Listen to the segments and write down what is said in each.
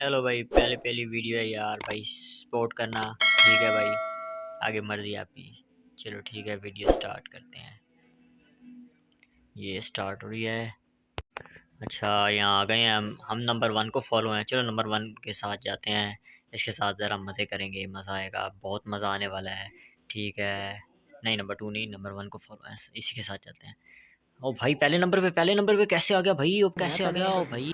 چلو بھائی، پہلے پہلی ویڈیو ہے یار، بھائی سپورٹ کرنا، ٹھیک ہے بھائی؟ آگے مرضی آپ کی۔ چلو ٹھیک ہے ویڈیو سٹارٹ کرتے ہیں۔ یہ سٹارٹ ہو رہی ہے۔ اچھا یہاں آ گئے ہیں۔ ہم ہم نمبر ون کو فالو ہیں۔ چلو نمبر ون کے ساتھ جاتے ہیں۔ اس کے ساتھ ذرا مزے کریں گے، مزہ آئے گا۔ بہت مزہ آنے والا ہے۔ ٹھیک ہے۔ نہیں نمبر ٹو نہیں نمبر ون کو فالو ہیں۔ اسی کے ساتھ جاتے ہیں۔ او بھائی، پہلے نمبر پہ، پہلے نمبر پہ کیسے آ گیا بھائی؟ اب کیسے آ گیا؟ او بھائی۔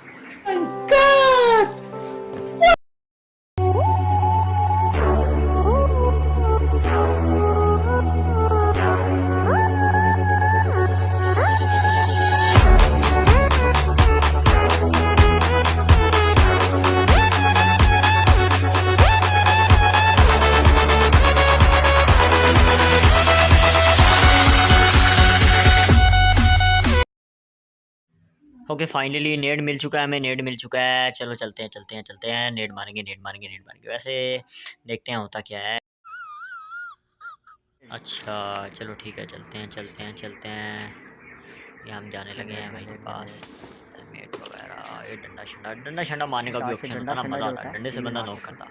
اوکے فائنلی نیٹ مل چکا ہے ہمیں نیٹ مل چکا ہے۔ چلو چلتے ہیں چلتے ہیں چلتے ہیں۔ نیٹ ماریں گے نیٹ ماریں گے نیٹ ماریں گے۔ ویسے دیکھتے ہیں ہوتا کیا ہے۔ اچھا چلو ٹھیک ہے چلتے ہیں چلتے ہیں چلتے ہیں۔ یہ ہم جانے لگے ہیں بھائی کے پاس۔ ہیلمیٹ وغیرہ یہ ڈنڈا شنڈا ڈنڈا شنڈا مارنے کا بھی آپشن ہوتا نا مزہ آتا ڈنڈے سے بندہ نوک کرتا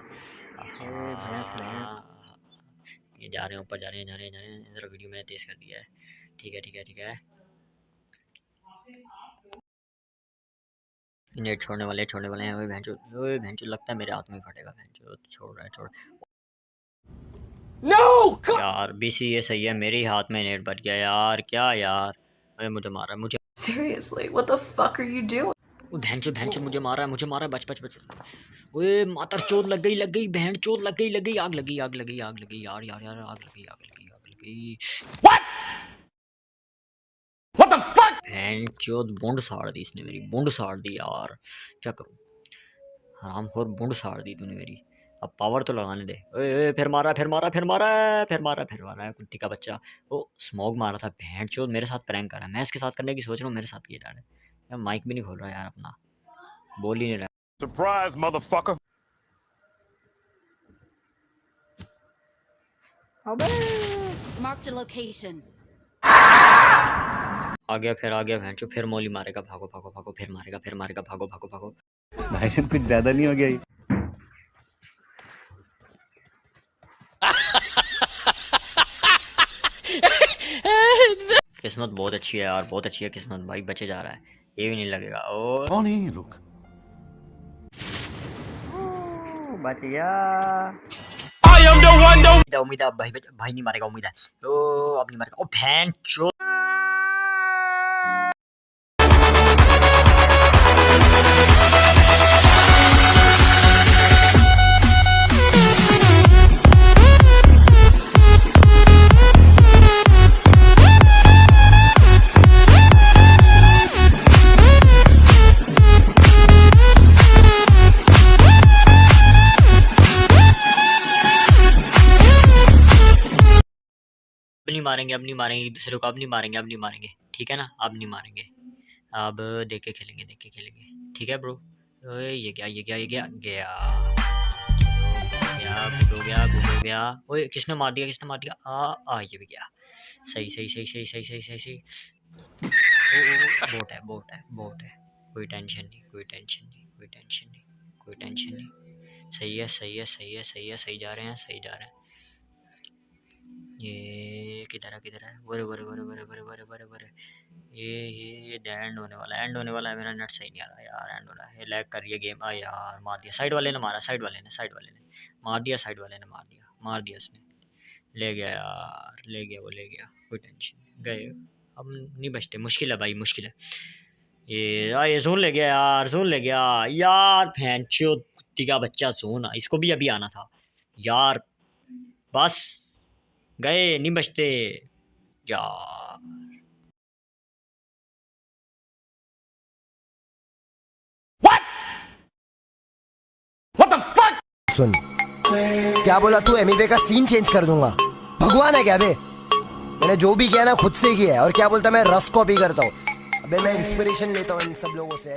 یہ جا رہے ہیں اوپر جا رہے ہیں جا رہے ہیں جا رہے ہیں۔ ذرا ویڈیو میں نے تیز کر دیا ہے۔ ٹھیک ہے ٹھیک ہے ٹھیک ہے۔ نیٹ چھوڑنے والے چھوڑنے والے ہیں۔ بہنچو بہنچو لگتا ہے میرے ہاتھ میں پھٹے گا۔ بہنچو چھوڑ رہا ہے چھوڑ۔ No! یار بی سی یہ صحیح ہے۔ میرے ہاتھ میں نیٹ بٹ گیا۔ یار کیا یار؟ اے مجھے مارا مجھے۔ Seriously, what the fuck are you doing? وہ بہنچو بہنچو مجھے مارا مجھے مارا۔ بچ بچ بچ۔ اوے ماتر چوت لگ گئی لگ گئی بہن چوت لگ گئی لگ گئی۔ آگ لگی آگ لگی آگ لگی۔ یار یار یار آگ لگی آگ لگی آگ لگی۔ What? What the چوت بونڈ ساڑ دی اس نے میری بونڈ ساڑ دی یار کیا کروں؟ حرام خور بونڈ ساڑ دی تو نے میری۔ اب پاور تو لگانے دے۔ اے اے پھر مارا پھر مارا پھر مارا پھر مارا پھر مارا ہے کٹی کا بچہ۔ وہ اسموک مارا تھا بہن چوت میرے ساتھ پرینک کر رہا ہے۔ میں اس کے ساتھ کرنے کی سوچ رہا ہوں میرے ساتھ کیا جا رہا ہے مائک بھی نہیں کھول رہا یار اپنا۔ بول ہی نہیں رہا۔ Surprise, motherfucker. Marked a location. آ گیا پھر آ گیا بہن چو پھر مولی مارے گا بھاگو بھاگو بھاگو پھر مارے گا پھر مارے گا بھاگو بھاگو بھاگو۔ بھائی صاحب کچھ زیادہ نہیں ہو گیا یہ۔ قسمت بہت اچھی ہے یار بہت اچھی ہے قسمت۔ بھائی بچے جا رہا ہے یہ بھی نہیں لگے گا۔ او۔ کون ہے یہ لوگ؟ بچ گیا۔ امید ہے بھائی بھائی نہیں مارے گا امید ہے۔ او اب نہیں مارے گا۔ او بہن چو نہیں ماریں گے، اب نہیں ماریں گے، دوسرے کو اب نہیں ماریں گے، اب نہیں ماریں گے۔ ٹھیک ہے نا؟ اب نہیں ماریں گے۔ اب دیکھ کے کھیلیں گے دیکھ کے کھیلیں گے۔ ٹھیک ہے برو یہ کیا یہ کیا یہ کیا؟ گیا۔ گیا گڈ ہو گیا گڈ ہو گیا۔ اوے کس نے مار دیا، کس نے مار دیا؟ آ آ، یہ بھی گیا۔ صحیح صحیح صحیح صحیح صحیح صحیح صحیح صحیح۔ بوٹ ہے بوٹ ہے بوٹ ہے۔ کوئی ٹینشن نہیں، کوئی ٹینشن نہیں، کوئی ٹینشن نہیں، کوئی ٹینشن نہیں۔ صحیح ہے صحیح ہے صحیح ہے صحیح ہے، صحیح جا رہے ہیں، صحیح جا رہے ہیں۔ یہ کدھر ہے کدھر ہے برے برے برے برے برے برے برے برے یہ یہ یہ اینڈ ہونے والا ہے اینڈ ہونے والا ہے میرا نیٹ صحیح نہیں آ رہا یار اینڈ ہو رہا ہے لیگ کر رہی ہے گیم آ یار مار دیا سائڈ والے نے مارا سائڈ والے نے سائڈ والے نے مار دیا سائڈ والے نے مار دیا مار دیا اس نے لے گیا یار لے گیا وہ لے گیا کوئی ٹینشن نہیں گئے اب نہیں بچتے مشکل ہے بھائی مشکل ہے یہ یہ زون لے گیا یار زون لے گیا یار پھینچو کتی کا بچہ زون اس کو بھی ابھی آنا تھا یار بس گئے نہیں بچتے سن کیا بولا تو ایم کا سین چینج کر دوں گا بھگوان ہے کیا بے میں نے جو بھی کیا نا خود سے کیا ہے اور کیا بولتا میں رس کاپی کرتا ہوں ابھی میں انسپریشن لیتا ہوں ان سب لوگوں سے